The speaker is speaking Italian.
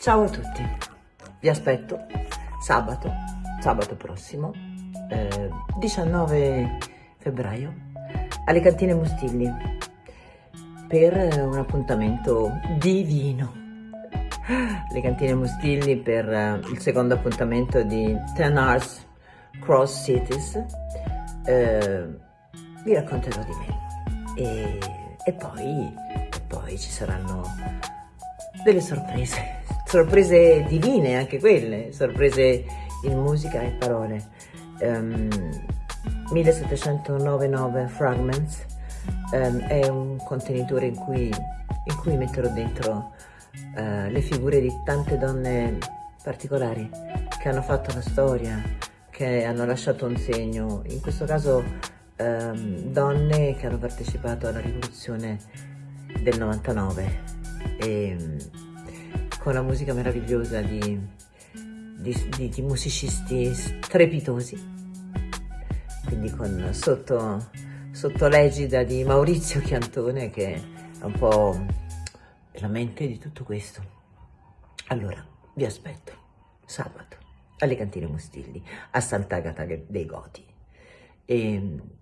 Ciao a tutti, vi aspetto sabato, sabato prossimo, eh, 19 febbraio, alle cantine Mustilli per un appuntamento divino. Le cantine Mustilli per uh, il secondo appuntamento di Ten Arts Cross Cities. Eh, vi racconterò di me e, e, poi, e poi ci saranno delle sorprese sorprese divine anche quelle, sorprese in musica e parole. Um, 1799 Fragments um, è un contenitore in cui, in cui metterò dentro uh, le figure di tante donne particolari che hanno fatto la storia, che hanno lasciato un segno, in questo caso um, donne che hanno partecipato alla rivoluzione del 99 e, con la musica meravigliosa di, di, di, di musicisti strepitosi, quindi con, sotto, sotto l'egida di Maurizio Chiantone che è un po' la mente di tutto questo. Allora, vi aspetto sabato alle cantine Mustilli a Sant'Agata dei Goti. E!